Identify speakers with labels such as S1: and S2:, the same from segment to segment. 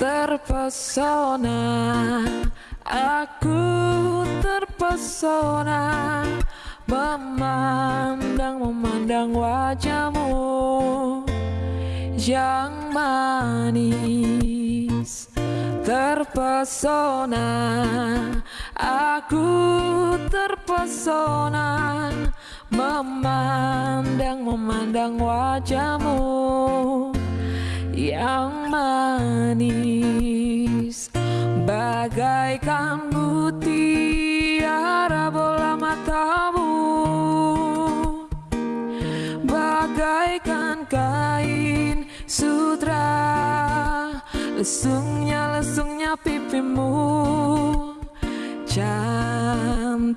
S1: terpesona Aku terpesona Memandang-memandang wajahmu Yang manis. Terpesona Aku terpesona Memandang-memandang wajahmu Yang manis. Bagaikan mutiara bola matamu. Bagaikan kain sutra Lesungnya lesungnya pipimu. Cantiknya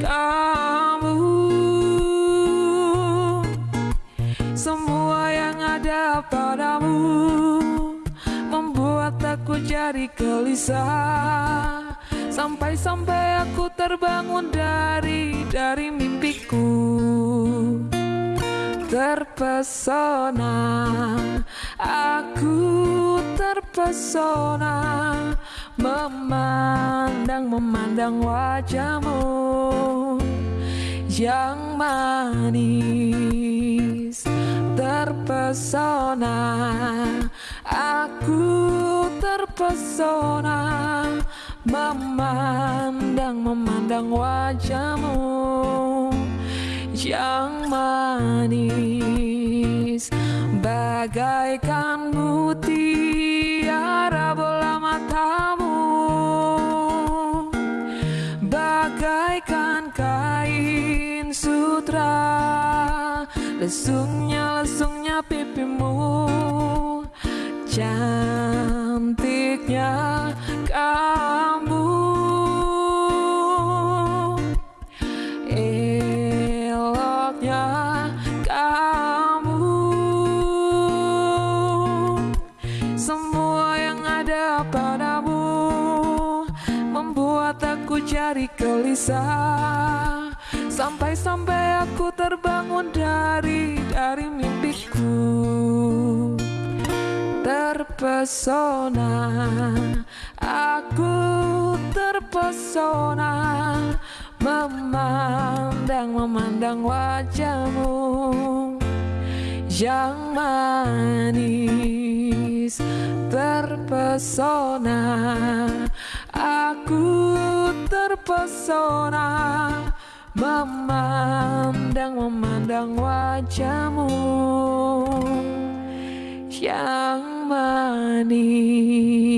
S1: kamu. Semua yang ada padamu Membuat aku jadi gelisah. Sampai-sampai aku terbangun dari dari mimpiku. Terpesona Aku terpesona Memandang-memandang wajahmu Yang manis. Terpesona Aku terpesona Memandang-memandang wajahmu yang manis. Bagaikan Kain sutra. Lesungnya lesungnya pipimu. Cantiknya kamu. Eloknya kamu. Semua yang ada padamu Membuat aku jadi gelisah Sampai-sampai aku terbangun dari dari mimpiku. Terpesona Aku terpesona Memandang-memandang wajahmu Yang manis. Terpesona Aku terpesona Memandang-memandang wajahmu Yang manis